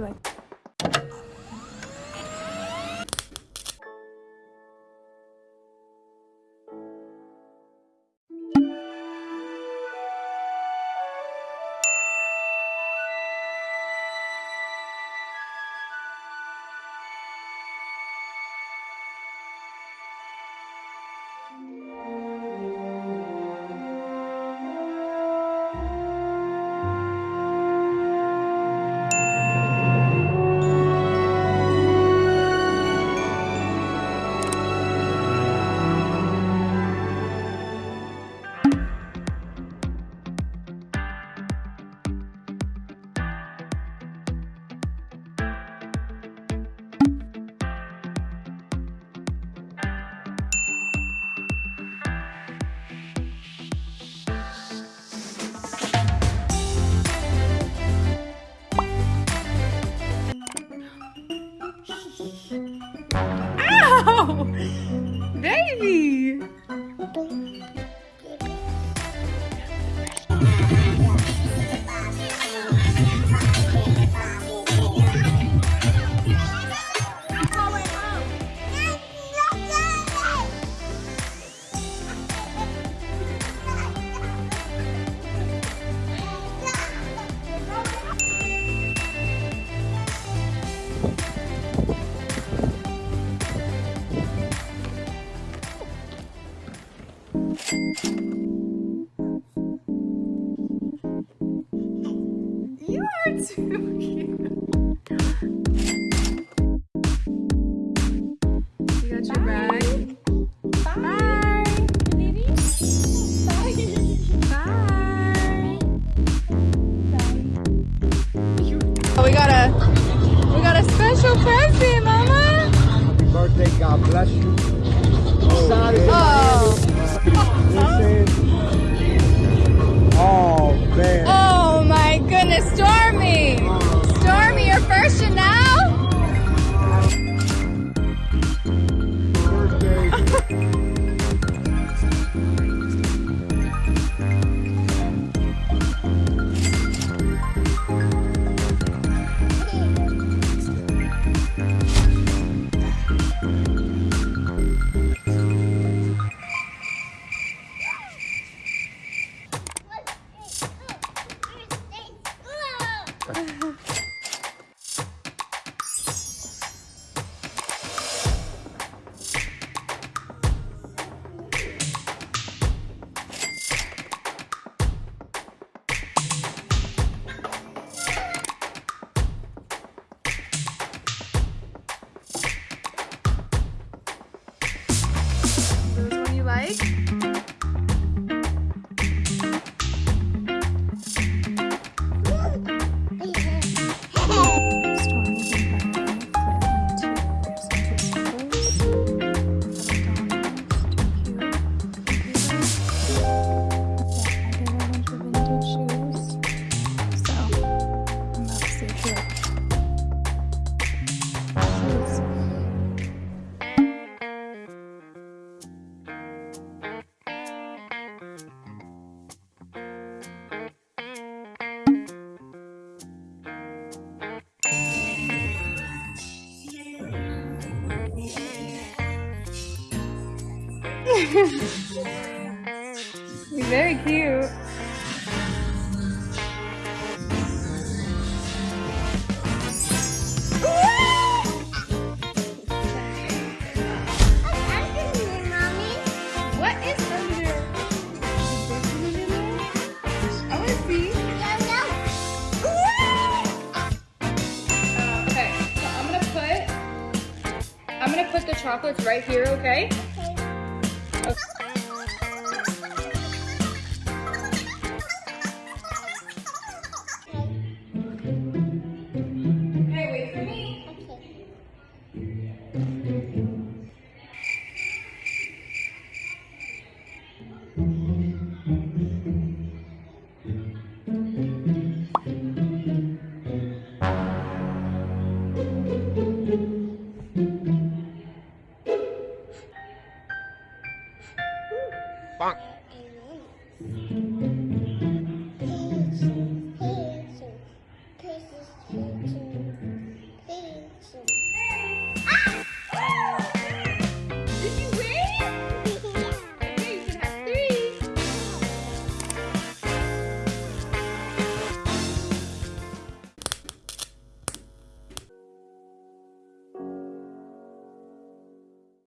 like. You are too cute. You got your bag. Bye. Bye. Bye. Bye. Oh, we got a we got a special present, Mama. Happy birthday, God bless you. Excited. Oh. oh Cristo. 嗯 put the chocolates right here, okay? Gross. Bonk.